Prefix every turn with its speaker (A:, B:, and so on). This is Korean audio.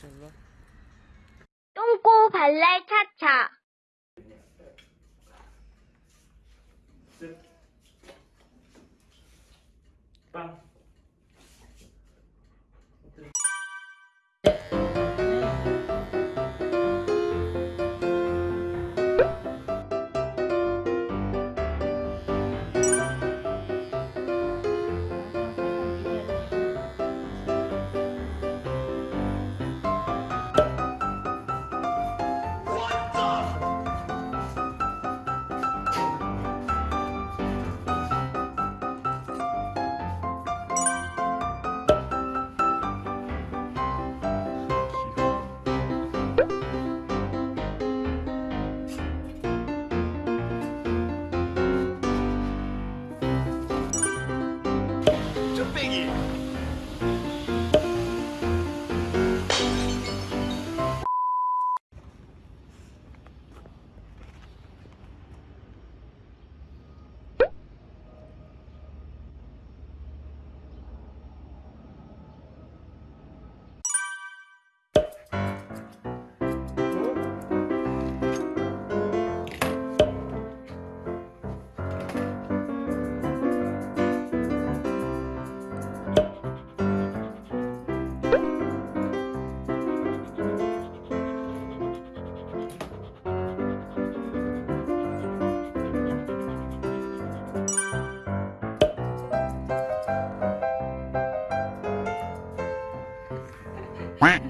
A: 잘라. 똥꼬 발랄 차차.
B: 빵.
C: thing is,
D: Quack.